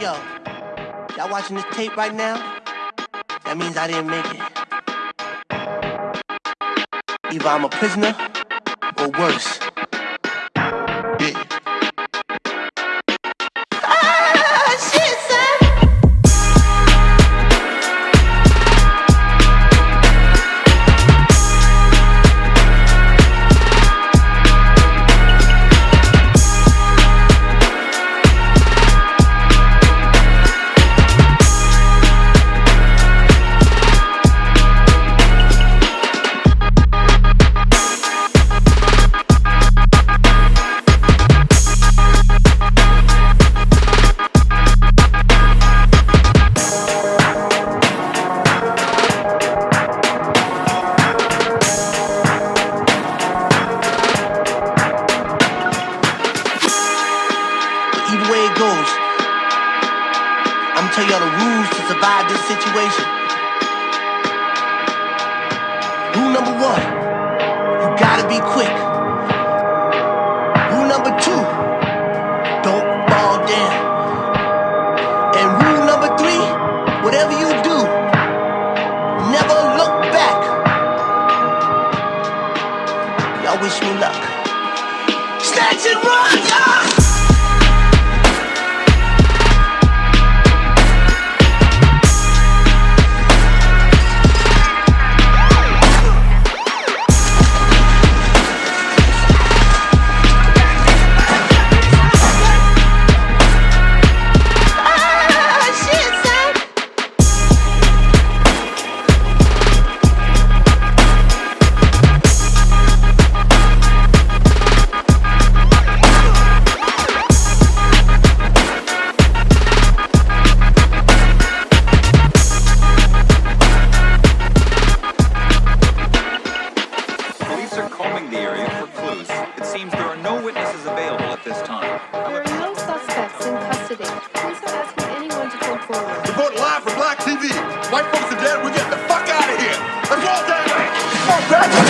Yo, y'all watching this tape right now? That means I didn't make it. Either I'm a prisoner or worse. I'm tell y'all the rules to survive this situation. Rule number one, you gotta be quick. Rule number two, don't fall down. And rule number three, whatever you do, never look back. Y'all wish me luck. Snatch and run, y'all! Come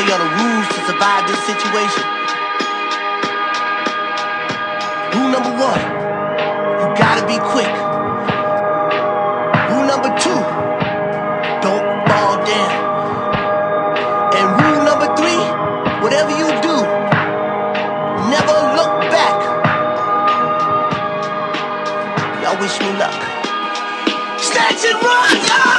tell y'all the rules to survive this situation. Rule number one, you gotta be quick. Rule number two, don't fall down. And rule number three, whatever you do, never look back. Y'all wish me luck. Snatch and run, y'all!